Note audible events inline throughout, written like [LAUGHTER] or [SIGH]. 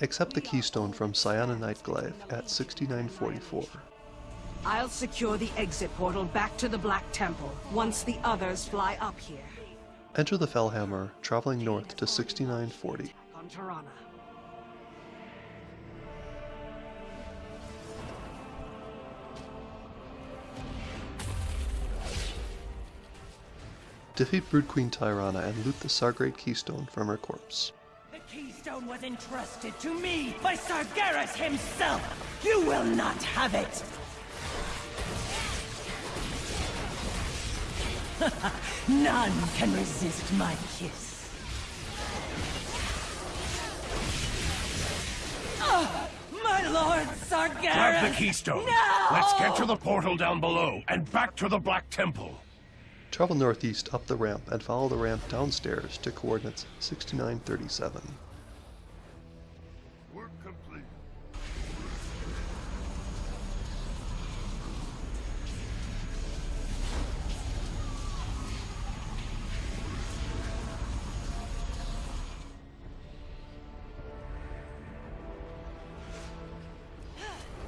Accept the keystone from Cyana Nightglaive at 6944. I'll secure the exit portal back to the Black Temple once the others fly up here. Enter the Fel Hammer, traveling north to 6940. Defeat Brood Queen Tyranna and loot the Sargerite keystone from her corpse. Keystone was entrusted to me by Sargeras himself! You will not have it! [LAUGHS] None can resist my kiss. Ah, my lord Sargeras! Grab the keystone. No! Let's get to the portal down below and back to the Black Temple. Travel northeast up the ramp and follow the ramp downstairs to coordinates 6937. Work complete.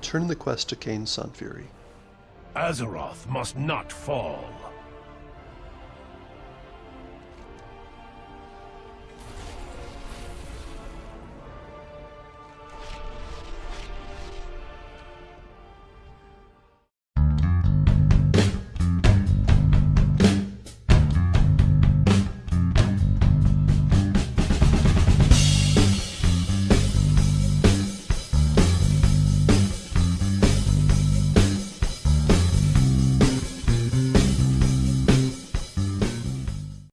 Turn the quest to Kayn Sunfury. Azeroth must not fall.